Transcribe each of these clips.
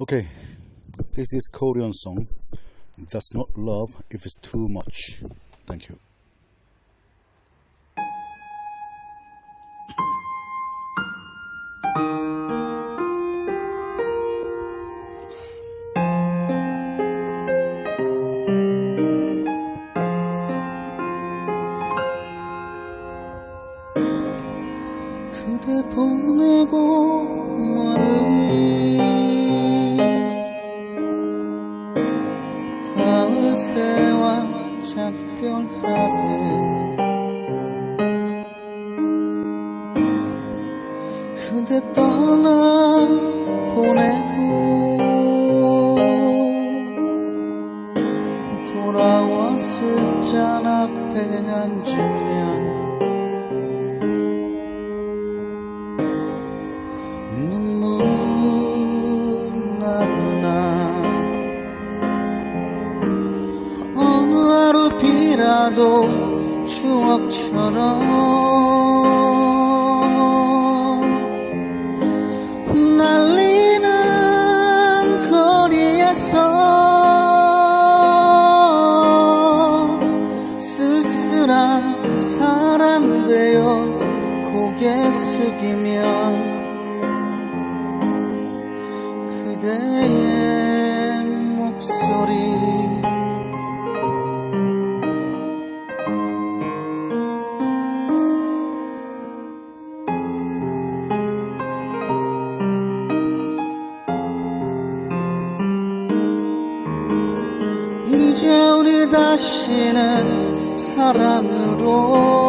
Okay, this is Korean song. That's not love if it's too much. Thank you. 그대 보내고 가을 새와 작별하듯 그대 떠나 보내고 돌아왔을 잔 앞에 앉으면 눈물 비라도 추억처럼 날리는 거리에서 쓸쓸한 사랑 되어 고개 숙이면 그대의 이제 우리 다시는 사랑으로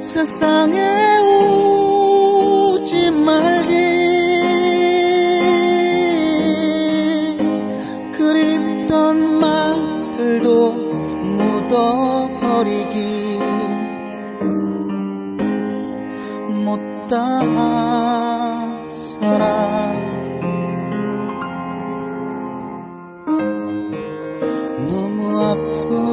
세상에 오지 말기. 그립던 말들도 묻어버리기. 못다한 사랑 This